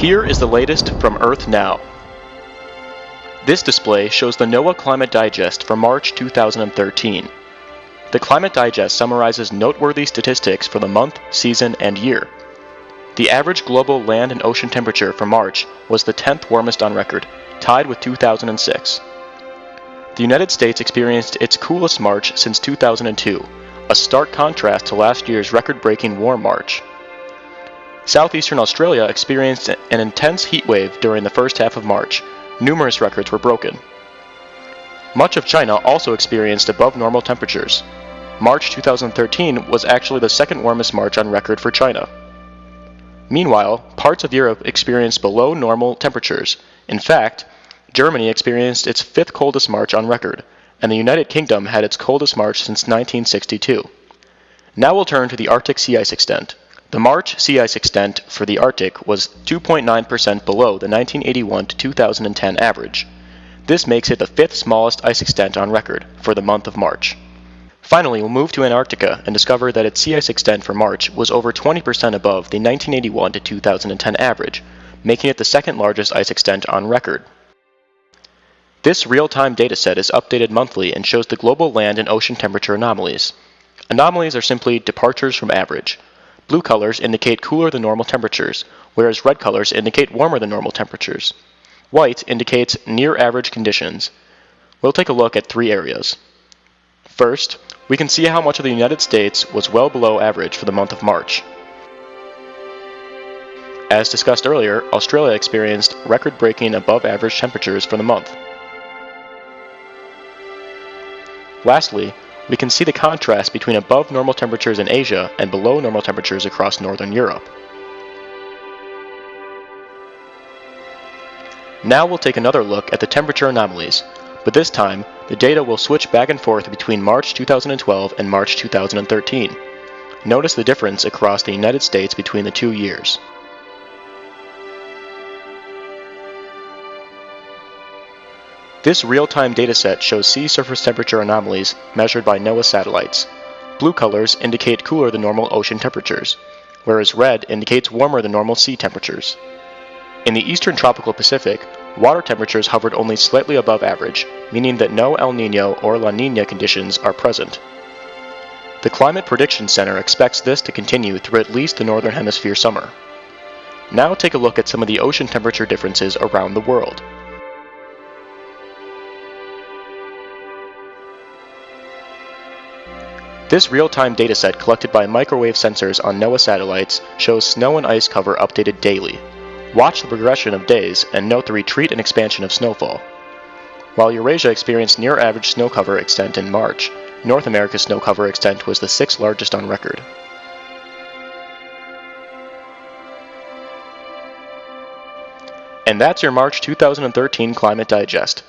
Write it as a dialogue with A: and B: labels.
A: Here is the latest from Earth Now. This display shows the NOAA Climate Digest for March 2013. The Climate Digest summarizes noteworthy statistics for the month, season, and year. The average global land and ocean temperature for March was the 10th warmest on record, tied with 2006. The United States experienced its coolest March since 2002, a stark contrast to last year's record breaking warm March. Southeastern Australia experienced an intense heat wave during the first half of March. Numerous records were broken. Much of China also experienced above normal temperatures. March 2013 was actually the second warmest March on record for China. Meanwhile, parts of Europe experienced below normal temperatures. In fact, Germany experienced its fifth coldest March on record, and the United Kingdom had its coldest March since 1962. Now we'll turn to the Arctic sea ice extent. The March sea ice extent for the Arctic was 2.9% below the 1981 to 2010 average. This makes it the fifth smallest ice extent on record for the month of March. Finally, we'll move to Antarctica and discover that its sea ice extent for March was over 20% above the 1981 to 2010 average, making it the second largest ice extent on record. This real-time dataset is updated monthly and shows the global land and ocean temperature anomalies. Anomalies are simply departures from average. Blue colors indicate cooler than normal temperatures, whereas red colors indicate warmer than normal temperatures. White indicates near average conditions. We'll take a look at three areas. First, we can see how much of the United States was well below average for the month of March. As discussed earlier, Australia experienced record-breaking above average temperatures for the month. Lastly, we can see the contrast between above normal temperatures in Asia and below normal temperatures across northern Europe. Now we'll take another look at the temperature anomalies, but this time, the data will switch back and forth between March 2012 and March 2013. Notice the difference across the United States between the two years. This real-time dataset shows sea surface temperature anomalies measured by NOAA satellites. Blue colors indicate cooler than normal ocean temperatures, whereas red indicates warmer than normal sea temperatures. In the eastern tropical Pacific, water temperatures hovered only slightly above average, meaning that no El Nino or La Nina conditions are present. The Climate Prediction Center expects this to continue through at least the Northern Hemisphere summer. Now take a look at some of the ocean temperature differences around the world. This real-time dataset collected by microwave sensors on NOAA satellites shows snow and ice cover updated daily. Watch the progression of days and note the retreat and expansion of snowfall. While Eurasia experienced near average snow cover extent in March, North America's snow cover extent was the sixth largest on record. And that's your March 2013 Climate Digest.